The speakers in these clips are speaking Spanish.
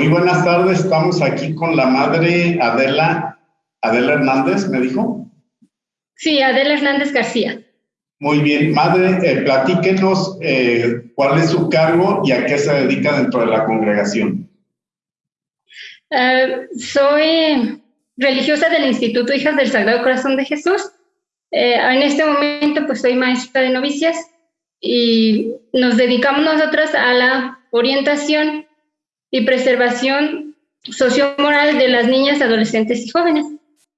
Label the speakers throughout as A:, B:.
A: Muy buenas tardes, estamos aquí con la madre Adela, Adela Hernández, ¿me dijo?
B: Sí, Adela Hernández García.
A: Muy bien, madre, eh, platíquenos eh, cuál es su cargo y a qué se dedica dentro de la congregación.
B: Eh, soy religiosa del Instituto Hijas del Sagrado Corazón de Jesús. en este momento, pues soy maestra de novicias y nos dedicamos nosotras a la orientación y preservación sociomoral de las niñas, adolescentes y jóvenes.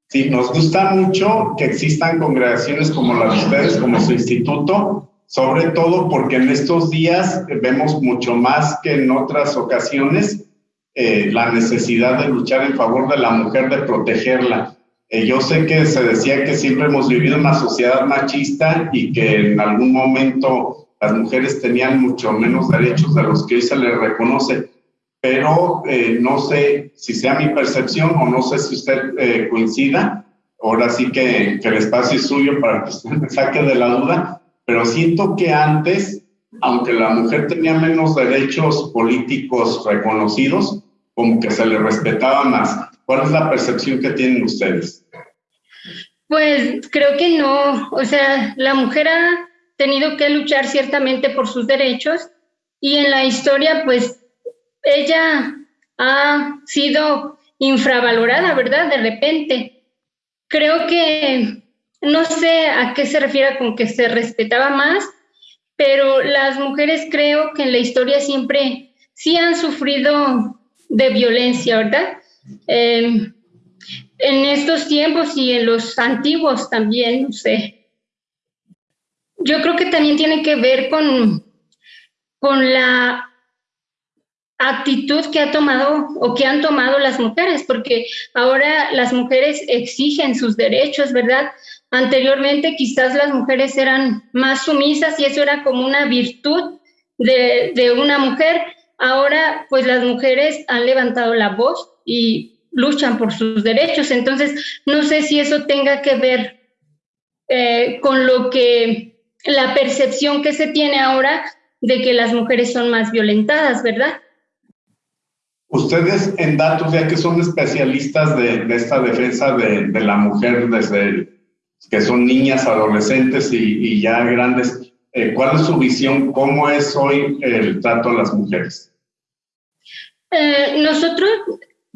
A: Sí, nos gusta mucho que existan congregaciones como la de ustedes, como su instituto, sobre todo porque en estos días vemos mucho más que en otras ocasiones eh, la necesidad de luchar en favor de la mujer, de protegerla. Eh, yo sé que se decía que siempre hemos vivido una sociedad machista y que en algún momento las mujeres tenían mucho menos derechos de los que hoy se les reconoce pero eh, no sé si sea mi percepción o no sé si usted eh, coincida. Ahora sí que, que, el espacio es suyo para que usted me saque de la duda, pero siento que antes, aunque la mujer tenía menos derechos políticos reconocidos, como que se le respetaba más. ¿Cuál es la percepción que tienen ustedes?
B: Pues creo que no, o sea, la mujer ha tenido que luchar ciertamente por sus derechos y en la historia pues ella ha sido infravalorada, ¿verdad? De repente. Creo que no sé a qué se refiere con que se respetaba más, pero las mujeres creo que en la historia siempre sí han sufrido de violencia, ¿verdad? Em, en estos tiempos y en los antiguos también, no sé. Yo creo que también tiene que ver con, con la actitud que ha tomado o que han tomado las mujeres, porque ahora las mujeres exigen sus derechos, ¿verdad? Anteriormente quizás las mujeres eran más sumisas y eso era como una virtud de, de una mujer. Ahora pues las mujeres han levantado la voz y luchan por sus derechos. Entonces, no sé si eso tenga que ver eh, con lo que la percepción que se tiene ahora de que las mujeres son más violentadas, ¿verdad?
A: Ustedes en datos, ya que son especialistas de, esta defensa de, la mujer desde que son niñas, adolescentes y, ya grandes, eh, ¿cuál es su visión? ¿Cómo es hoy el trato a las mujeres?
B: Eh, nosotros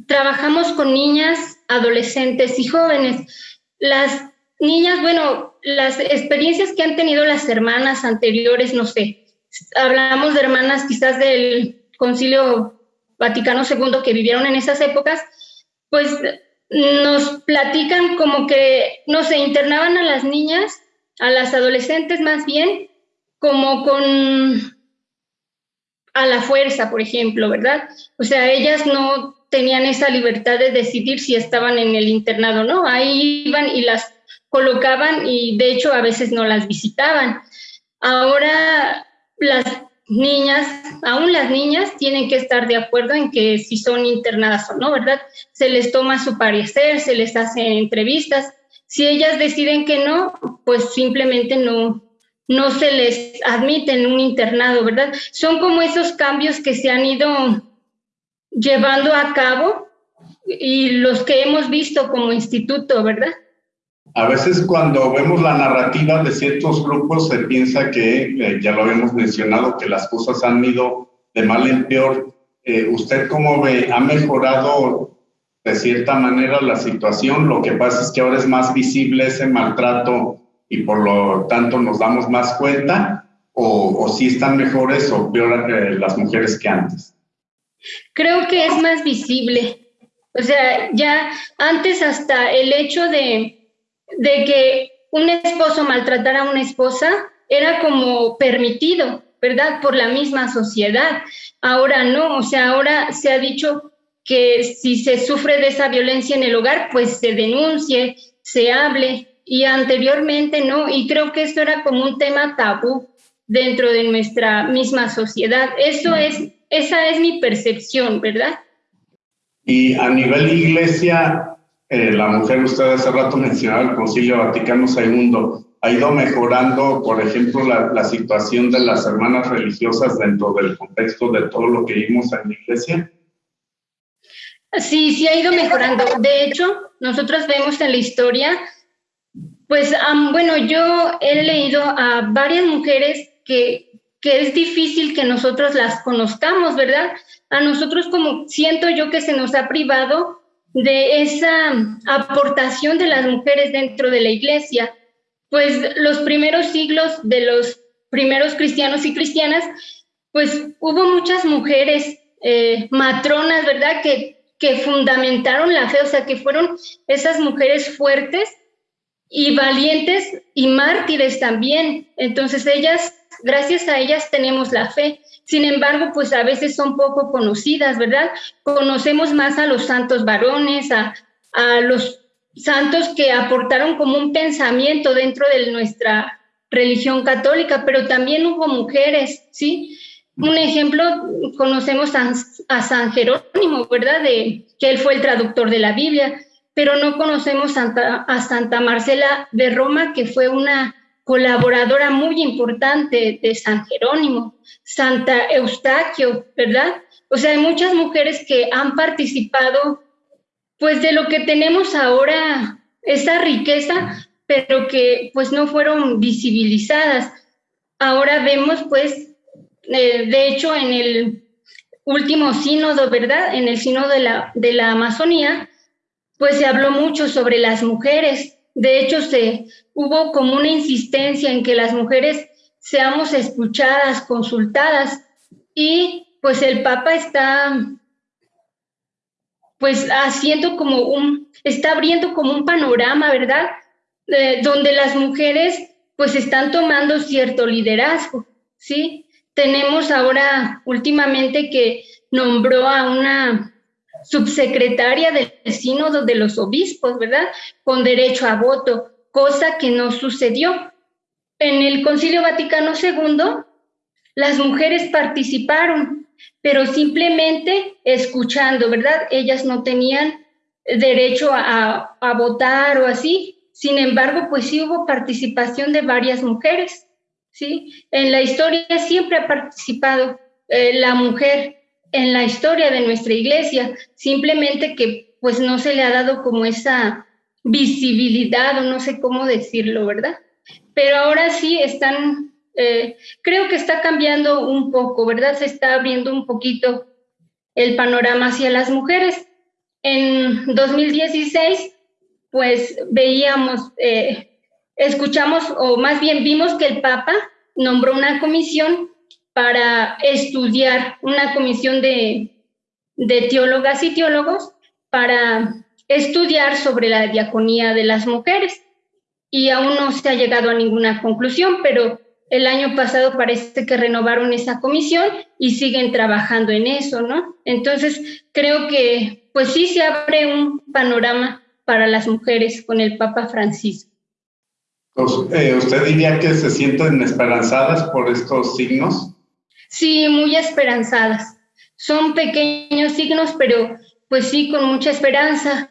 B: trabajamos con niñas, adolescentes y jóvenes. Las niñas, bueno, las experiencias que han tenido las hermanas anteriores, no sé, hablamos de hermanas quizás del concilio Vaticano II que vivieron en esas épocas, pues nos platican como que, no sé, internaban a las niñas, a las adolescentes más bien, como con a la fuerza, por ejemplo, ¿verdad? O sea, ellas no tenían esa libertad de decidir si estaban en el internado, ¿no? Ahí iban y las colocaban y de hecho a veces no las visitaban. Ahora las niñas, aún las niñas tienen que estar de acuerdo en que si son internadas o no, ¿verdad? Se les toma su parecer, se les hace entrevistas. Si ellas deciden que no, pues simplemente no, no se les admite en un internado, ¿verdad? Son como esos cambios que se han ido llevando a cabo y los que hemos visto como instituto, ¿verdad?
A: A veces cuando vemos la narrativa de ciertos grupos se piensa que, eh, ya lo habíamos mencionado, que las cosas han ido de mal en peor. Eh, ¿Usted cómo ve? ¿Ha mejorado de cierta manera la situación? Lo que pasa es que ahora es más visible ese maltrato y por lo tanto nos damos más cuenta o, si están mejores o peor eh, las mujeres que antes?
B: Creo que es más visible. O sea, ya antes hasta el hecho de de que un esposo maltratara a una esposa era como permitido, ¿verdad? Por la misma sociedad. Ahora no, o sea, ahora se ha dicho que si se sufre de esa violencia en el hogar, pues se denuncie, se hable, y anteriormente no, y creo que esto era como un tema tabú dentro de nuestra misma sociedad. Eso es, esa es mi percepción, ¿verdad?
A: Y a nivel iglesia, eh, la mujer, usted hace rato mencionaba el Concilio Vaticano II, ha ido mejorando, por ejemplo, la, situación de las hermanas religiosas dentro del contexto de todo lo que vimos en la iglesia?
B: Sí, sí ha ido mejorando. De hecho, nosotros vemos en la historia, pues, bueno, yo he leído a varias mujeres que, que es difícil que nosotros las conozcamos, ¿verdad? A nosotros como siento yo que se nos ha privado de esa aportación de las mujeres dentro de la iglesia. Pues los primeros siglos de los primeros cristianos y cristianas, pues hubo muchas mujeres eh, matronas, ¿verdad? Que, que fundamentaron la fe, o sea, que fueron esas mujeres fuertes y valientes y mártires también. Entonces ellas, gracias a ellas tenemos la fe. Sin embargo, pues a veces son poco conocidas, ¿verdad? Conocemos más a los santos varones, a, a los santos que aportaron como un pensamiento dentro de nuestra religión católica, pero también hubo mujeres, ¿sí? Un ejemplo, conocemos a, San Jerónimo, ¿verdad? De, que él fue el traductor de la Biblia, pero no conocemos a Santa Marcela de Roma, que fue una colaboradora muy importante de San Jerónimo, Santa Eustaquio, ¿verdad? O sea, hay muchas mujeres que han participado, pues de lo que tenemos ahora, esa riqueza, pero que pues no fueron visibilizadas. Ahora vemos pues eh, de hecho, en el último sínodo, ¿verdad? En el sínodo de la, de la Amazonía, pues se habló mucho sobre las mujeres. De hecho, se hubo como una insistencia en que las mujeres seamos escuchadas, consultadas, y pues el Papa está pues haciendo como un, está abriendo como un panorama, ¿verdad? Eh, donde las mujeres pues están tomando cierto liderazgo, ¿sí? Tenemos ahora últimamente que nombró a una subsecretaria del sínodo de los obispos, ¿verdad? Con derecho a voto, cosa que no sucedió. En el Concilio Vaticano II, las mujeres participaron, pero simplemente escuchando, ¿verdad? Ellas no tenían derecho a, votar o así. Sin embargo, pues sí hubo participación de varias mujeres. ¿sí? En la historia siempre ha participado eh, la mujer en la historia de nuestra iglesia, simplemente que pues no se le ha dado como esa visibilidad o no sé cómo decirlo, ¿verdad? Pero ahora sí están, eh, creo que está cambiando un poco, ¿verdad? Se está abriendo un poquito el panorama hacia las mujeres. En 2016, pues veíamos eh, escuchamos, o más bien vimos que el Papa nombró una comisión para estudiar, una comisión de, teólogas y teólogos para estudiar sobre la diaconía de las mujeres. Y aún no se ha llegado a ninguna conclusión, pero el año pasado parece que renovaron esa comisión y siguen trabajando en eso, ¿no? Entonces, creo que pues sí se abre un panorama para las mujeres con el Papa Francisco.
A: Pues, eh, ¿Usted diría que se sienten esperanzadas por estos signos?
B: Sí, muy esperanzadas. Son pequeños signos, pero pues sí, con mucha esperanza.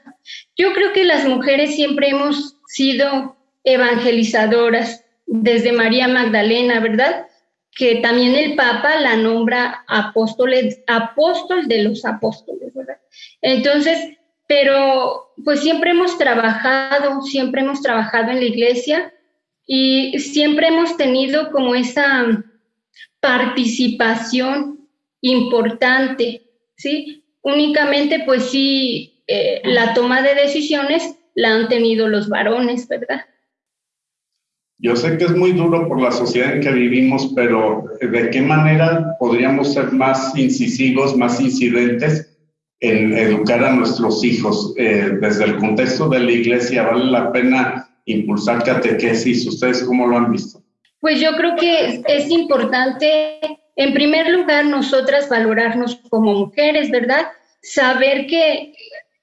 B: Yo creo que las mujeres siempre hemos sido evangelizadoras, desde María Magdalena, ¿verdad? Que también el Papa la nombra apóstoles, apóstol de los apóstoles, ¿verdad? Entonces, pero pues siempre hemos trabajado, siempre hemos trabajado en la iglesia y siempre hemos tenido como esa participación importante, ¿sí? Únicamente, pues sí, eh, la toma de decisiones la han tenido los varones, ¿verdad?
A: Yo sé que es muy duro por la sociedad en que vivimos, pero ¿de qué manera podríamos ser más incisivos, más incidentes en educar a nuestros hijos? Eh, desde el contexto de la iglesia, ¿vale la pena impulsar catequesis? ¿Ustedes cómo lo han visto?
B: Pues yo creo que es importante, en primer lugar, nosotras valorarnos como mujeres, ¿verdad? Saber que,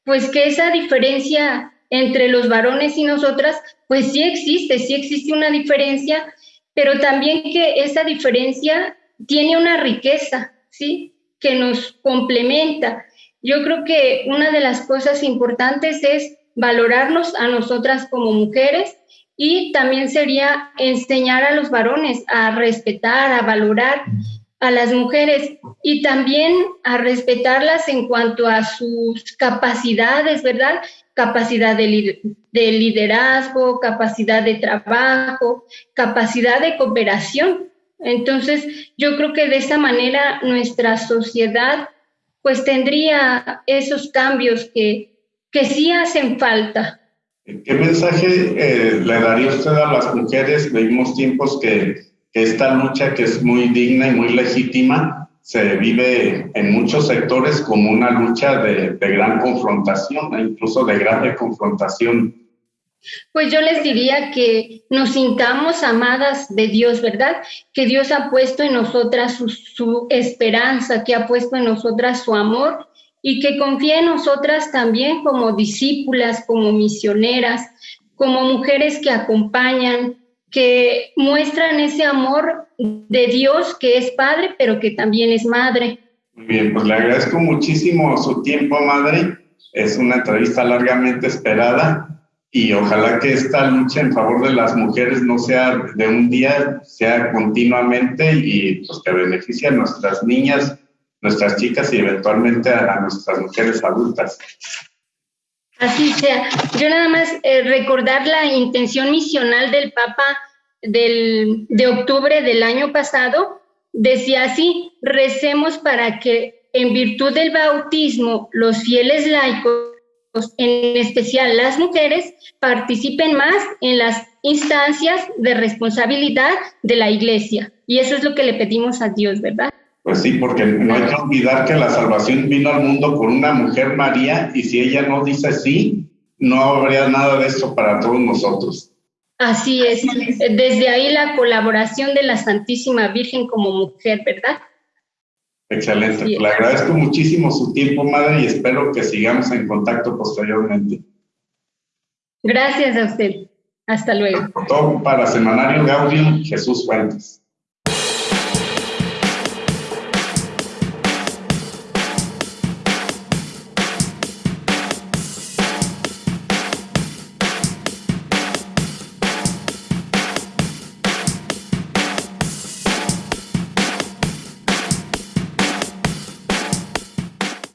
B: pues que esa diferencia entre los varones y nosotras, pues sí existe, sí existe una diferencia, pero también que esa diferencia tiene una riqueza, ¿sí? Que nos complementa. Yo creo que una de las cosas importantes es valorarnos a nosotras como mujeres y también sería enseñar a los varones a respetar, a valorar a las mujeres y también a respetarlas en cuanto a sus capacidades, ¿verdad? Capacidad de, de liderazgo, capacidad de trabajo, capacidad de cooperación. Entonces, yo creo que de esa manera nuestra sociedad pues tendría esos cambios que, que sí hacen falta.
A: ¿Qué mensaje eh, le daría usted a las mujeres? Vivimos tiempos que, que, esta lucha que es muy digna y muy legítima se vive en muchos sectores como una lucha de, de gran confrontación, incluso de grave confrontación
B: pues yo les diría que nos sintamos amadas de Dios, ¿verdad? Que Dios ha puesto en nosotras su, esperanza, que ha puesto en nosotras su amor y que confíe en nosotras también como discípulas, como misioneras, como mujeres que acompañan, que muestran ese amor de Dios que es Padre, pero que también es Madre.
A: Muy bien, pues le agradezco muchísimo su tiempo, Madre. Es una entrevista largamente esperada y ojalá que esta lucha en favor de las mujeres no sea de un día, sea continuamente y pues que beneficie a nuestras niñas, nuestras chicas y eventualmente a, nuestras mujeres adultas.
B: Así sea. Yo nada más eh, recordar la intención misional del Papa del, de octubre del año pasado, decía así, recemos para que en virtud del bautismo los fieles laicos en especial las mujeres, participen más en las instancias de responsabilidad de la iglesia. Y eso es lo que le pedimos a Dios, ¿verdad?
A: Pues sí, porque no hay que olvidar que la salvación vino al mundo con una mujer María y si ella no dice sí, no habría nada de eso para todos nosotros.
B: Así es. Desde ahí la colaboración de la Santísima Virgen como mujer, ¿verdad?
A: Excelente. Le agradezco muchísimo su tiempo, madre, y espero que sigamos en contacto posteriormente.
B: Gracias a usted. Hasta luego.
A: Todo para Semanario Gaudium, Jesús Fuentes.